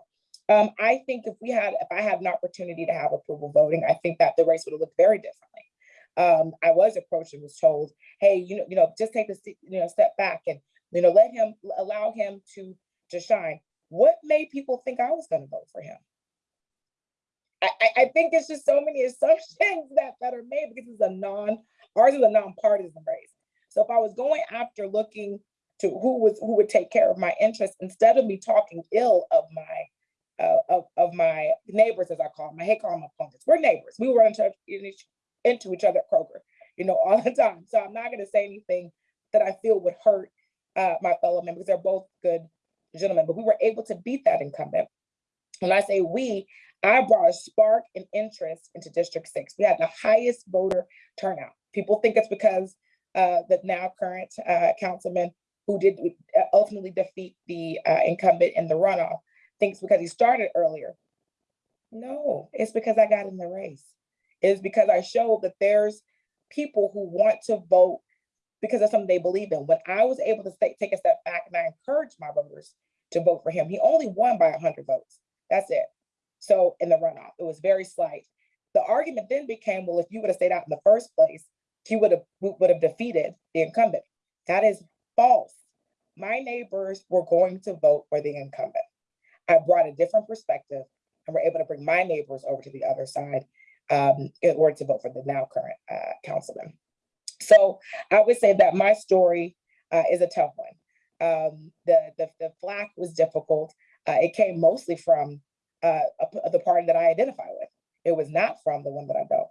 Um, I think if we had, if I had an opportunity to have approval voting, I think that the race would have looked very differently. Um, I was approached and was told, hey, you know, you know, just take a you know step back and you know let him allow him to to shine. What made people think I was going to vote for him? I, I, I think it's just so many assumptions that that are made because it's a non ours is a nonpartisan race. So if I was going after looking to who was who would take care of my interests instead of me talking ill of my uh, of, of my neighbors, as I call them, I hate calling them opponents. We're neighbors. We run into, in each- into each other at Kroger, you know, all the time. So I'm not going to say anything that I feel would hurt uh, my fellow members. They're both good gentlemen, but we were able to beat that incumbent. When I say we, I brought a spark and interest into District Six. We had the highest voter turnout. People think it's because uh, the now current uh, councilman who did uh, ultimately defeat the uh, incumbent in the runoff thinks because he started earlier. No, it's because I got in the race. It's because I showed that there's people who want to vote because of something they believe in. When I was able to stay, take a step back and I encouraged my voters to vote for him, he only won by 100 votes. That's it. So in the runoff, it was very slight. The argument then became, well, if you would have stayed out in the first place, he would have would have defeated the incumbent. That is false. My neighbors were going to vote for the incumbent. I brought a different perspective and were able to bring my neighbors over to the other side. um, in order to vote for the now current uh, councilman. So I would say that my story uh, is a tough one. Um, the, the the flack was difficult. Uh, it came mostly from uh, a the party that I identify with. It was not from the one that I don't,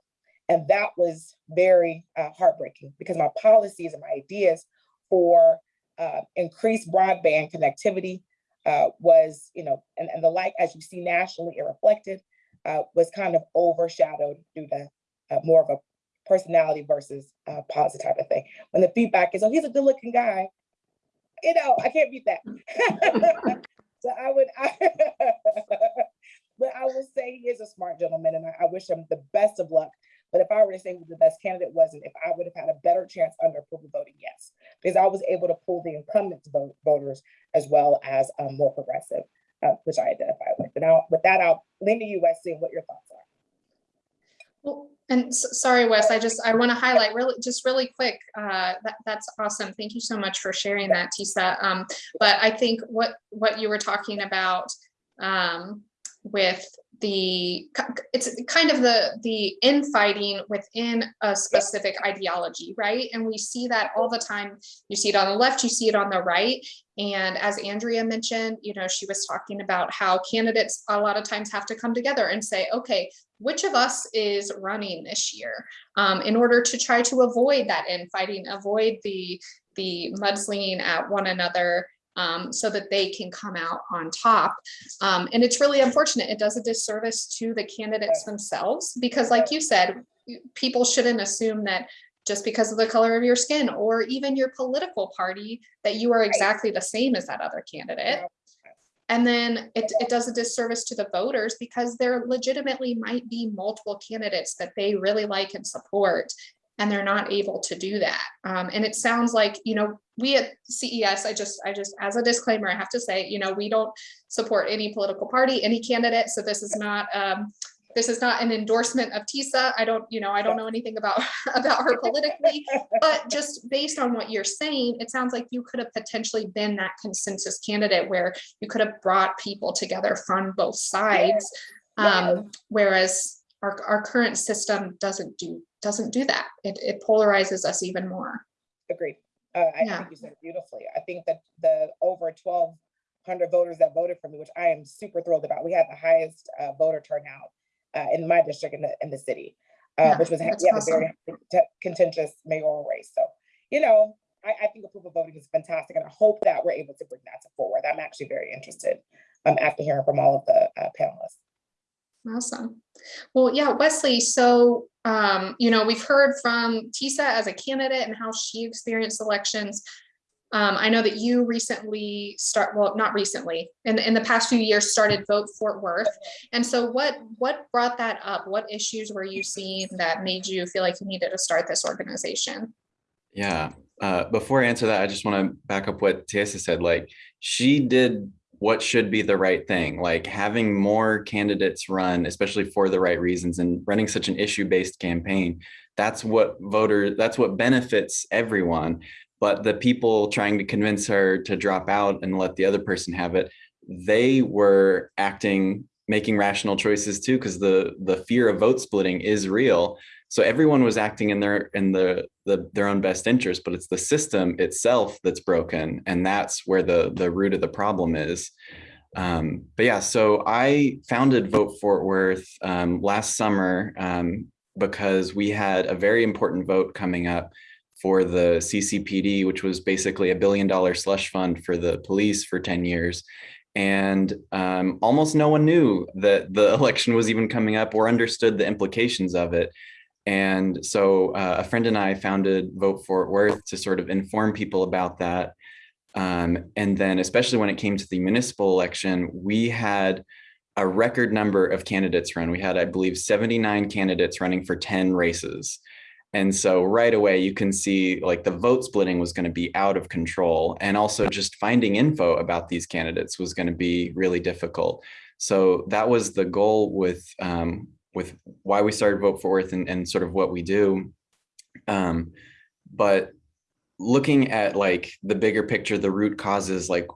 and that was very uh, heartbreaking because my policies and my ideas for uh, increased broadband connectivity uh, was, you know, and, and the like, as you see nationally, it reflected, uh, was kind of overshadowed due to uh, more of a personality versus uh, policy type of thing. When the feedback is, oh, he's a good looking guy, you know, I can't beat that. so I would, I, but I will say he is a smart gentleman and I, I wish him the best of luck. But if I were to say who the best candidate wasn't, if I would have had a better chance under approval voting, yes, because I was able to pull the incumbent vote voters as well as um, more progressive, uh, which I identify with. But now, with that, I'll lean to you, Wesley, and what your thoughts are. Well, and s- sorry, Wes, I just, I want to highlight really, just really quick, uh, that, that's awesome. Thank you so much for sharing that, Tiesa. Um, but I think what, what you were talking about, um, with the, it's kind of the, the infighting within a specific ideology, right? And we see that all the time. You see it on the left, you see it on the right. And as Andrea mentioned, you know, she was talking about how candidates a lot of times have to come together and say, okay, which of us is running this year um, in order to try to avoid that infighting, avoid the the mudslinging at one another um, so that they can come out on top. Um, and it's really unfortunate. It does a disservice to the candidates themselves because like you said, people shouldn't assume that just because of the color of your skin or even your political party that you are exactly the same as that other candidate. And then it, it does a disservice to the voters because there legitimately might be multiple candidates that they really like and support. And they're not able to do that. Um, and it sounds like, you know, we at CES, I just, I just, as a disclaimer, I have to say, you know, we don't support any political party, any candidate. So this is not, um, this is not an endorsement of Tiesa. I don't, you know, I don't know anything about, about her politically. But just based on what you're saying, it sounds like you could have potentially been that consensus candidate where you could have brought people together from both sides. Um, whereas our, our current system doesn't do, doesn't do that. It, it polarizes us even more. Agreed. Uh, I Yeah. think you said it beautifully. I think that the over twelve hundred voters that voted for me, which I am super thrilled about, we had the highest uh, voter turnout uh, in my district in the, in the city, uh, Yeah, which was, we had a very contentious mayoral race. So, you know, I, I think approval voting is fantastic and I hope that we're able to bring that to forward. I'm actually very interested um, after hearing from all of the uh, panelists. Awesome. Well, yeah, Wesley, so, um, you know, we've heard from Tiesa as a candidate and how she experienced elections. Um, I know that you recently start, well, not recently, in, in the past few years, started Vote Fort Worth. And so what, what brought that up? What issues were you seeing that made you feel like you needed to start this organization? Yeah. Uh, before I answer that, I just want to back up what Tiesa said. Like, she did what should be the right thing. Like having more candidates run, especially for the right reasons, and running such an issue-based campaign. That's what voters. That's what benefits everyone. But the people trying to convince her to drop out and let the other person have it, they were acting, making rational choices too, because the the fear of vote splitting is real. So everyone was acting in their in the, the their own best interest, but it's the system itself that's broken, and that's where the the root of the problem is. Um, but yeah, so I founded Vote Fort Worth um, last summer um, because we had a very important vote coming up for the CCPD, which was basically a billion dollar slush fund for the police for 10 years. And um, almost no one knew that the election was even coming up or understood the implications of it. And so uh, a friend and I founded Vote Fort Worth to sort of inform people about that. Um, and then especially when it came to the municipal election, we had a record number of candidates run. We had, I believe, 79 candidates running for 10 races. And so right away, you can see like the vote splitting was going to be out of control. And also just finding info about these candidates was going to be really difficult. So that was the goal with um, with why we started Vote Fort Worth and, and sort of what we do. Um, but looking at like the bigger picture, the root causes, like,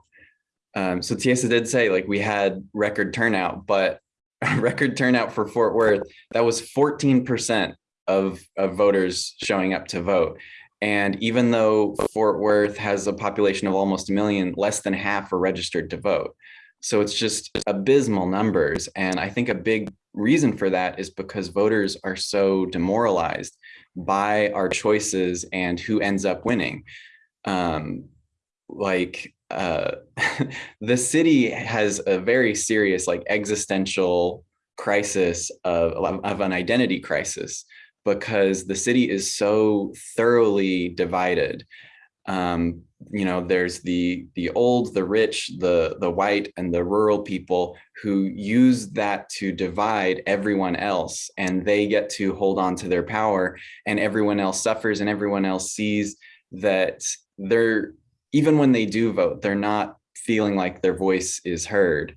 um, so Tiesa did say like we had record turnout, but record turnout for Fort Worth, that was 14% of, of voters showing up to vote. And even though Fort Worth has a population of almost a million, less than half are registered to vote. So it's just abysmal numbers. And I think a big reason for that is because voters are so demoralized by our choices and who ends up winning. Um, like uh, the city has a very serious like existential crisis of, of an identity crisis because the city is so thoroughly divided. Um, you know, there's the the old, the rich, the the white, and the rural people who use that to divide everyone else, and they get to hold on to their power, and everyone else suffers, and everyone else sees that they're even when they do vote, they're not feeling like their voice is heard.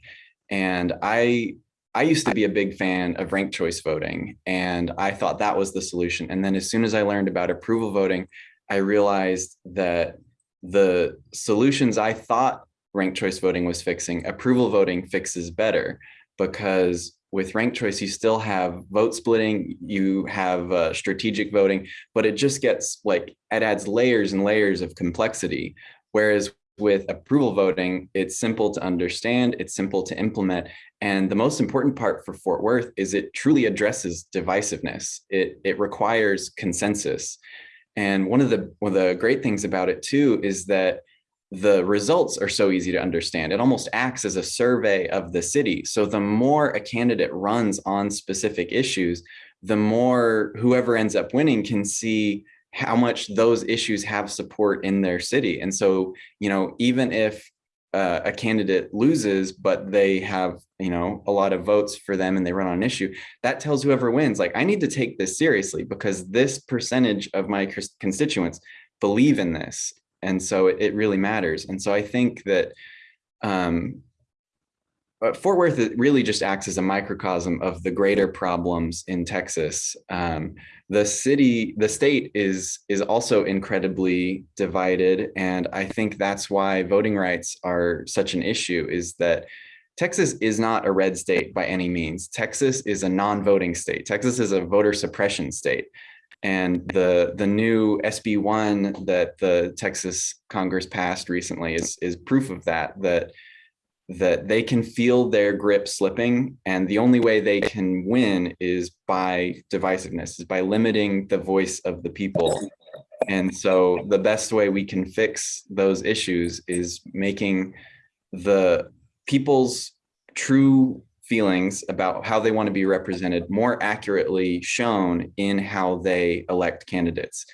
And I I used to be a big fan of ranked choice voting, and I thought that was the solution. And then as soon as I learned about approval voting, I realized that the solutions I thought ranked choice voting was fixing, approval voting fixes better because with ranked choice, you still have vote splitting, you have uh, strategic voting, but it just gets like, it adds layers and layers of complexity. Whereas with approval voting, it's simple to understand, it's simple to implement. And the most important part for Fort Worth is it truly addresses divisiveness. It, it requires consensus. And one of the one of the great things about it too is that the results are so easy to understand. It almost acts as a survey of the city. So the more a candidate runs on specific issues, the more whoever ends up winning can see how much those issues have support in their city. And so, you know, even if uh, a candidate loses, but they have, you know, a lot of votes for them and they run on an issue, that tells whoever wins, like, I need to take this seriously because this percentage of my constituents believe in this. And so it, it really matters. And so I think that um, Fort Worth really just acts as a microcosm of the greater problems in Texas. Um, the city, the state is is also incredibly divided, and I think that's why voting rights are such an issue. Is that Texas is not a red state by any means. Texas is a non-voting state. Texas is a voter suppression state. And the the new SB one that the Texas Congress passed recently is is proof of that. That that they can feel their grip slipping and the only way they can win is by divisiveness is by limiting the voice of the people. And so the best way we can fix those issues is making the people's true feelings about how they want to be represented more accurately shown in how they elect candidates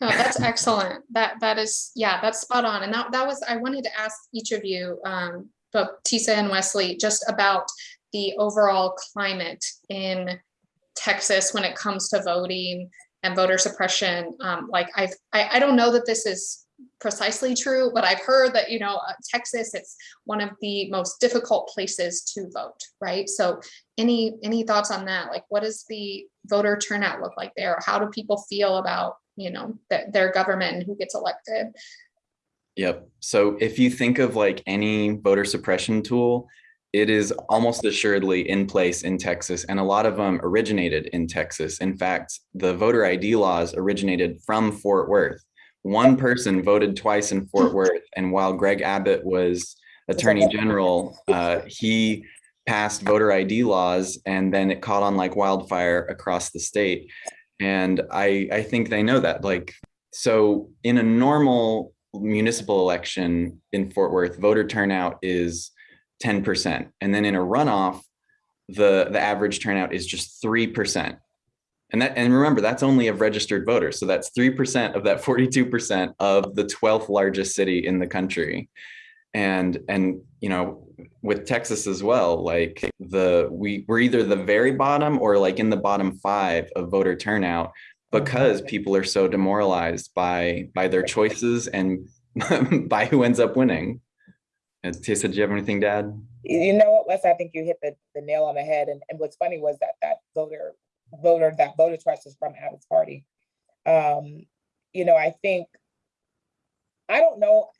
No, that's excellent. That that is, yeah, that's spot on. And that that was, I wanted to ask each of you, um, both Tiesa and Wesley, just about the overall climate in Texas when it comes to voting and voter suppression. Um, like I've, I, I don't know that this is precisely true, but I've heard that, you know, uh, Texas, it's one of the most difficult places to vote, right? So any, any thoughts on that? Like, what does the voter turnout look like there? How do people feel about you know, th- their government and who gets elected. Yep. So if you think of like any voter suppression tool, it is almost assuredly in place in Texas, and a lot of them originated in Texas. In fact, the voter ID laws originated from Fort Worth. One person voted twice in Fort Worth, and while Greg Abbott was Attorney General, uh, he passed voter ID laws, and then it caught on like wildfire across the state. And I, I think they know that. Like, so in a normal municipal election in Fort Worth, voter turnout is 10%. And then in a runoff, the, the average turnout is just 3%. And that, and remember, that's only of registered voters. So that's 3% of that 42% of the 12th largest city in the country. And, and, you know, with Texas as well, like the we we're either the very bottom or like in the bottom five of voter turnout because Mm-hmm. people are so demoralized by by their choices and by who ends up winning. And Tessa, do you have anything to add? You know what, Wes, I think you hit the, the nail on the head. And, and what's funny was that that voter, voter, that voter twice was from Abbott's party. Um, you know, I think, I don't know,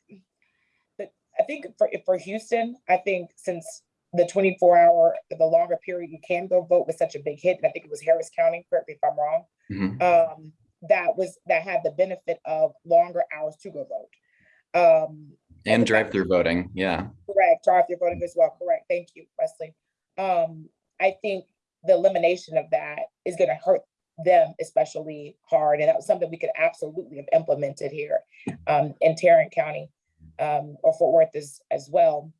I think for, for Houston, I think since the twenty-four hour, the longer period you can go vote was such a big hit. And I think it was Harris County, correct me if I'm wrong. Mhm. Um, that was, that had the benefit of longer hours to go vote. Um, And drive-through voting, yeah. Correct, drive-through voting as well, correct, thank you, Wesley. Um, I think the elimination of that is gonna hurt them especially hard, and that was something we could absolutely have implemented here um, in Tarrant County, um, or Fort Worth as, as well.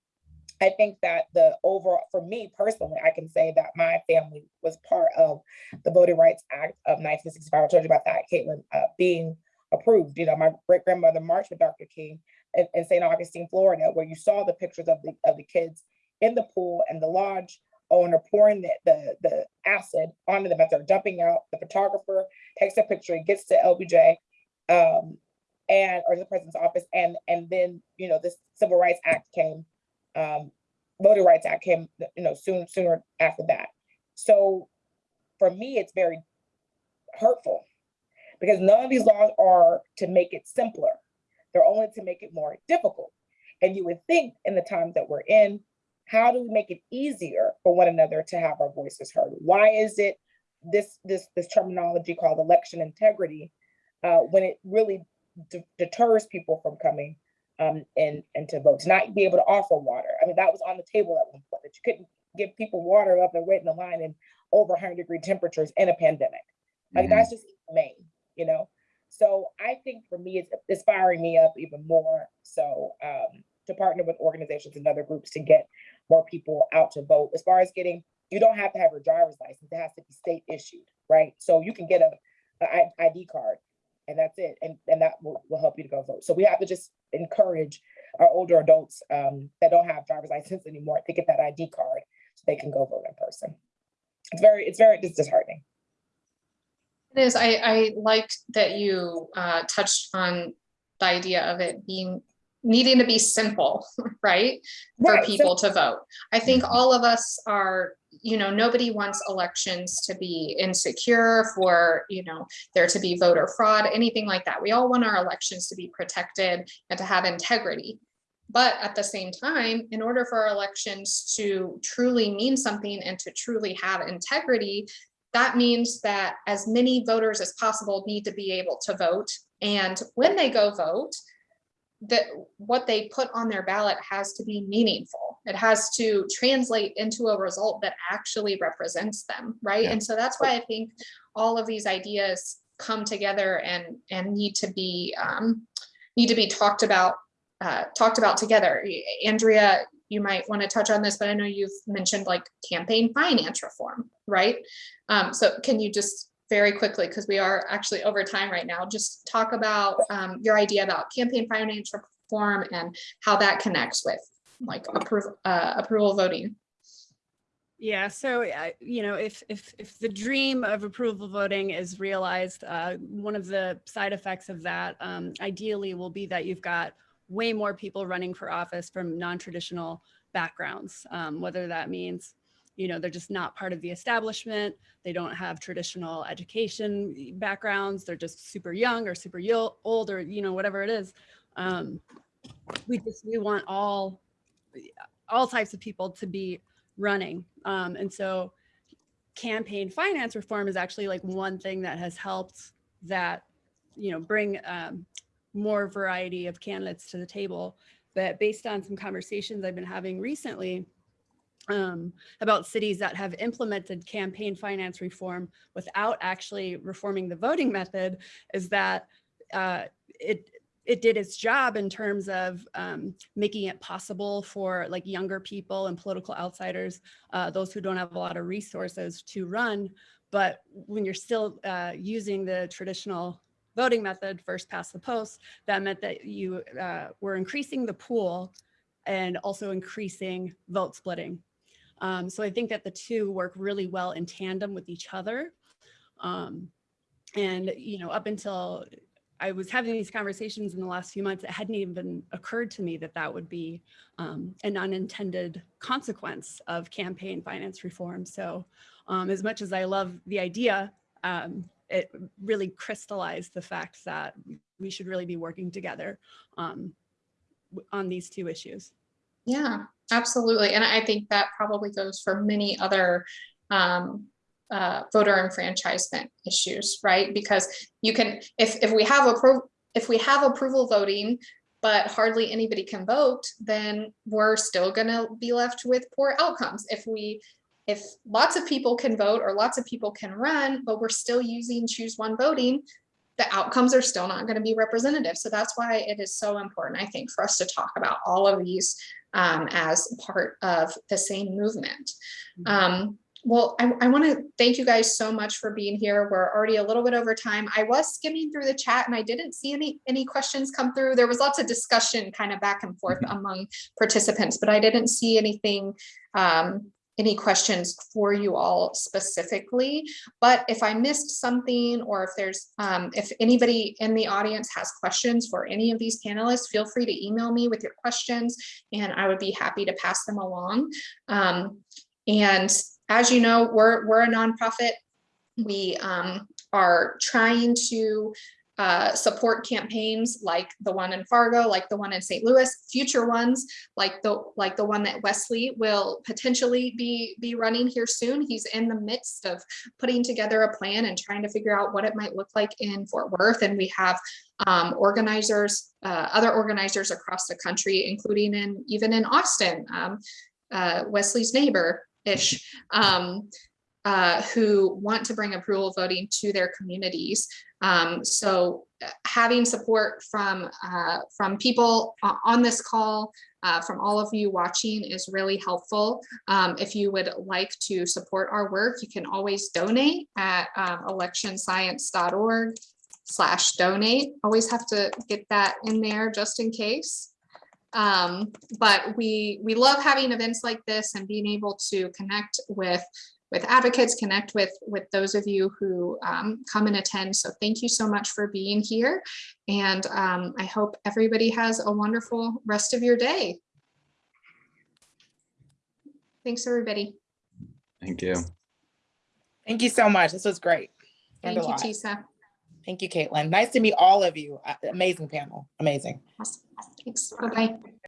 I think that the overall, for me personally, I can say that my family was part of the Voting Rights Act of nineteen sixty-five. I told you about that, Caitlin, uh, being approved. You know, my great grandmother marched with Dr. King in, in St. Augustine, Florida, where you saw the pictures of the of the kids in the pool and the lodge owner pouring the, the, the acid onto them as they're jumping out. The photographer takes a picture, gets to LBJ, um, and or the president's office, and and then you know this Civil Rights Act came, um, Voting Rights Act came, you know, soon sooner after that. So for me, it's very hurtful because none of these laws are to make it simpler. They're only to make it more difficult. And you would think in the times that we're in, how do we make it easier for one another to have our voices heard? Why is it this this this terminology called election integrity uh, when it really deters people from coming um, and and to vote, to not be able to offer water? I mean, that was on the table at one point that you couldn't give people water up and wait in the line in over 100 degree temperatures in a pandemic. Like Mhm. that's just inhumane, you know. So I think for me, it's, it's firing me up even more. So um, to partner with organizations and other groups to get more people out to vote. As far as getting, you don't have to have your driver's license. It has to be state issued, right? So you can get a, a ID card and that's it. And, and that will, will help you to go vote. So we have to just encourage our older adults um, that don't have driver's license anymore to get that ID card so they can go vote in person. It's very, it's very it's disheartening. It is, I, I liked that you uh, touched on the idea of it being, needing to be simple, right? For Right, so- people to vote. I think all of us are, you know, nobody wants elections to be insecure for, you know, there to be voter fraud, anything like that. We all want our elections to be protected and to have integrity. But at the same time, in order for our elections to truly mean something and to truly have integrity, that means that as many voters as possible need to be able to vote. And when they go vote, that what they put on their ballot has to be meaningful. It has to translate into a result that actually represents them, right? Yeah. And so that's why I think all of these ideas come together and and need to be um, need to be talked about uh, talked about together. Andrea, you might want to touch on this, but I know you've mentioned like campaign finance reform, right? Um, so can you just very quickly, because we are actually over time right now, just talk about um, your idea about campaign finance reform and how that connects with like approval, uh, approval voting. Yeah, so uh, you know, if if if the dream of approval voting is realized, uh, one of the side effects of that, um, ideally, will be that you've got way more people running for office from non-traditional backgrounds, um, whether that means, you know, they're just not part of the establishment, they don't have traditional education backgrounds, they're just super young or super old or you know whatever it is. Um, we just we want all all types of people to be running. Um, and so campaign finance reform is actually like one thing that has helped that, you know, bring um, more variety of candidates to the table. But based on some conversations I've been having recently um, about cities that have implemented campaign finance reform without actually reforming the voting method is that uh, it it did its job in terms of um, making it possible for like younger people and political outsiders, uh, those who don't have a lot of resources to run. But when you're still uh, using the traditional voting method, first past the post, that meant that you uh, were increasing the pool and also increasing vote splitting. Um, so I think that the two work really well in tandem with each other. Um, and, you know, up until I was having these conversations in the last few months, it hadn't even occurred to me that that would be um, an unintended consequence of campaign finance reform. So um, as much as I love the idea, um, it really crystallized the fact that we should really be working together um, on these two issues. Yeah, Absolutely. And I think that probably goes for many other um, uh, voter enfranchisement issues, right? Because you can, if, if we have appro, if we have approval voting, but hardly anybody can vote, then we're still gonna be left with poor outcomes. If we, if lots of people can vote or lots of people can run, but we're still using choose one voting, the outcomes are still not gonna be representative. So that's why it is so important, I think, for us to talk about all of these um, as part of the same movement. Um, well, I, I want to thank you guys so much for being here. We're already a little bit over time. I was skimming through the chat and I didn't see any any questions come through. There was lots of discussion kind of back and forth among participants, but I didn't see anything, um, any questions for you all specifically. But if I missed something or if there's, um, if anybody in the audience has questions for any of these panelists, feel free to email me with your questions and I would be happy to pass them along. Um, and as you know, we're, we're a nonprofit. We um, are trying to uh, support campaigns like the one in Fargo, like the one in St. Louis, future ones like the like the one that Wesley will potentially be be running here soon. He's in the midst of putting together a plan and trying to figure out what it might look like in Fort Worth. And we have um, organizers, uh, other organizers across the country, including in even in Austin, um, uh, Wesley's neighbor ish, um, uh, who want to bring approval voting to their communities. Um, so uh, having support from uh, from people on this call, uh, from all of you watching is really helpful. Um, if you would like to support our work, you can always donate at um, electionscience.org slash donate. Always have to get that in there just in case. Um, but we we love having events like this and being able to connect with with advocates, connect with with those of you who um, come and attend. So thank you so much for being here. And um, I hope everybody has a wonderful rest of your day. Thanks, everybody. Thank you. Thank you so much. This was great. Learned Thank you. Tiesa. Thank you, Caitlin. Nice to meet all of you. Uh, Amazing panel. Amazing. Awesome. Thanks. Bye-bye.